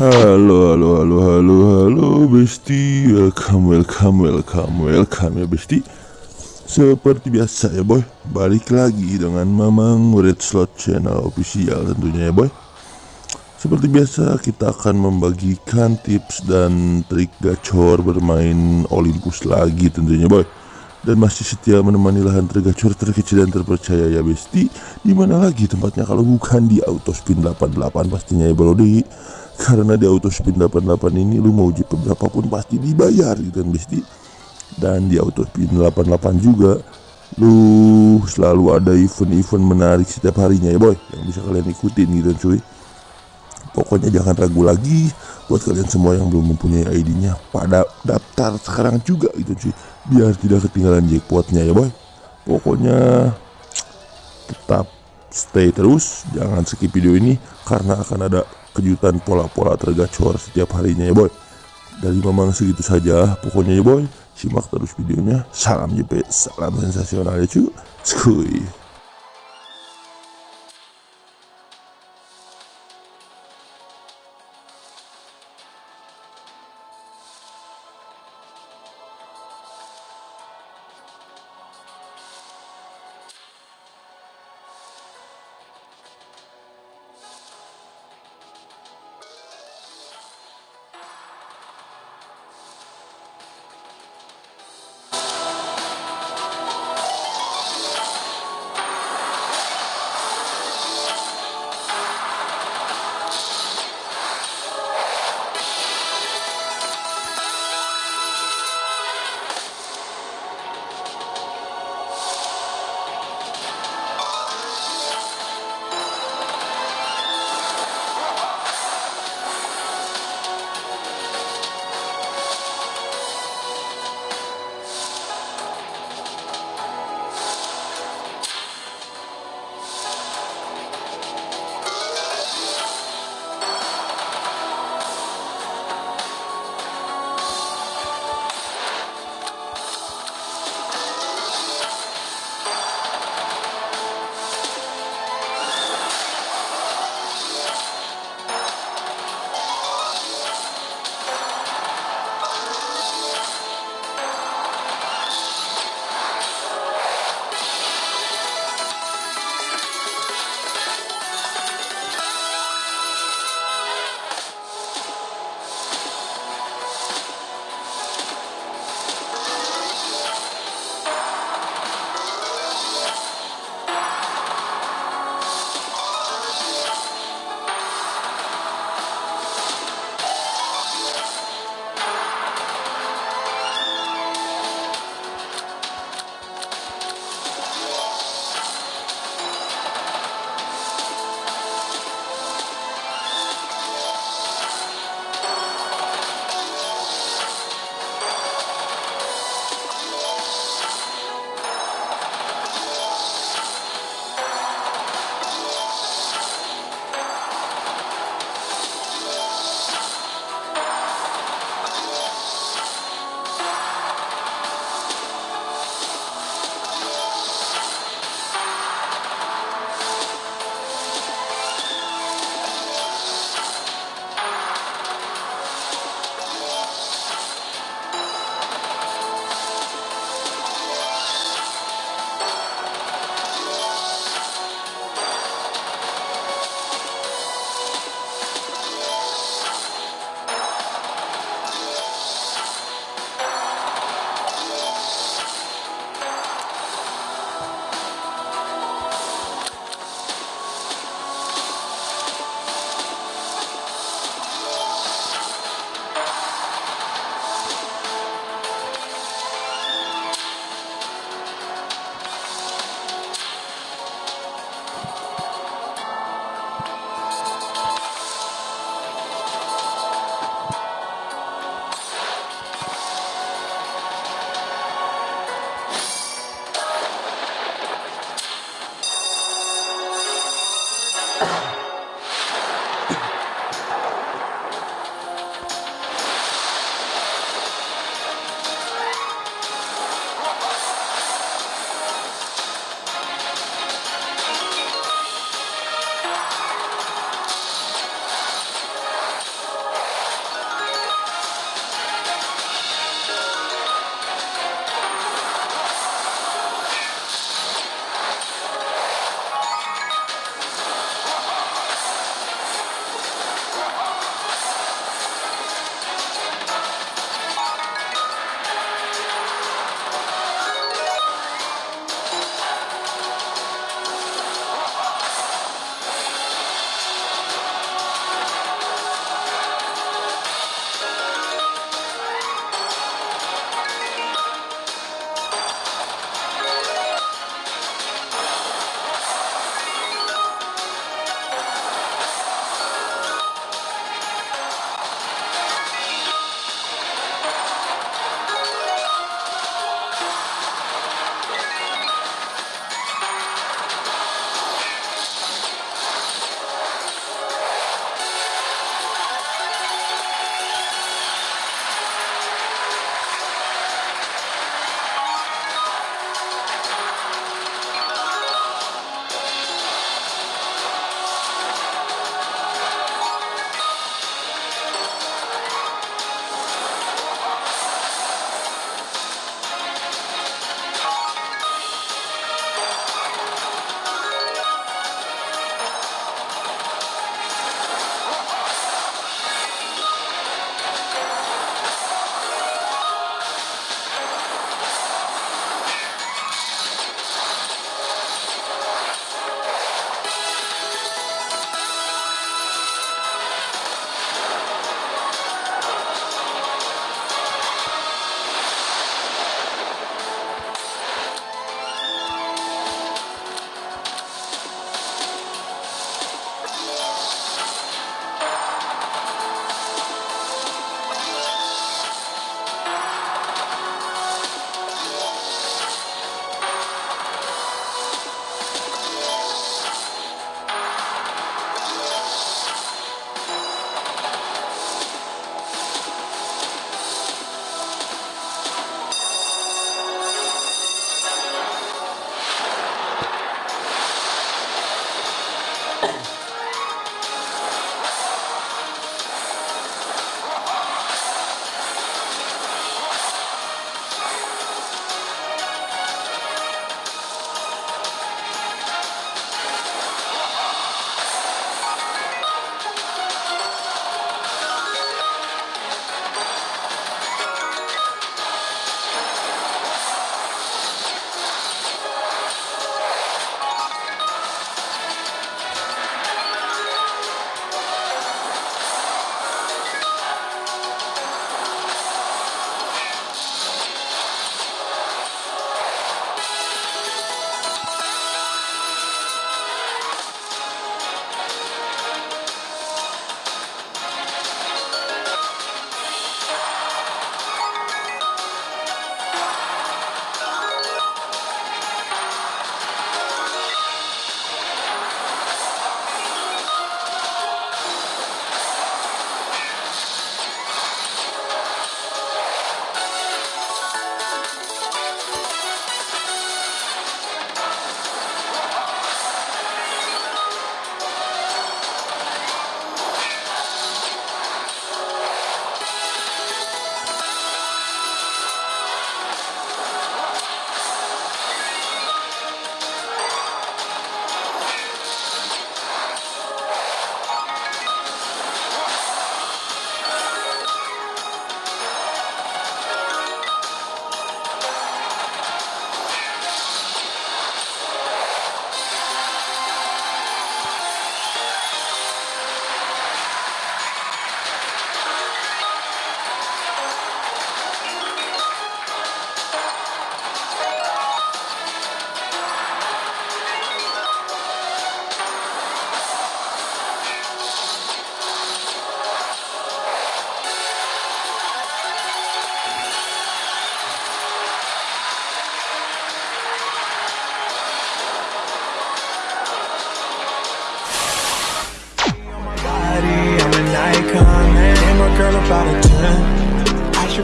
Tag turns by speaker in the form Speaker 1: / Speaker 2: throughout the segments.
Speaker 1: Halo, halo, halo, halo, halo, Besti. Welcome, welcome, welcome, welcome ya, Besti. Seperti biasa ya, boy. Balik lagi dengan Mamang Red Slot Channel official tentunya ya, boy. Seperti biasa, kita akan membagikan tips dan trik gacor bermain Olympus lagi tentunya, boy dan masih setia menemani lahan tergacor terkecil dan terpercaya ya besti di mana lagi tempatnya kalau bukan di Autospin 88 pastinya ya bro di karena di Autospin 88 ini lu mau jeep berapapun pasti dibayar gitu kan besti. Dan di Autospin 88 juga lu selalu ada event-event menarik setiap harinya ya boy. Yang bisa kalian ikutin gitu kan cuy. Pokoknya jangan ragu lagi buat kalian semua yang belum mempunyai ID-nya pada daftar sekarang juga gitu cuy. Biar tidak ketinggalan jackpotnya ya boy. Pokoknya tetap stay terus. Jangan skip video ini karena akan ada kejutan pola-pola tergacor setiap harinya ya boy. Dari memang segitu saja pokoknya ya boy. Simak terus videonya. Salam JP salam sensasional ya cuy. skuy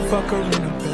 Speaker 2: fuck her in a.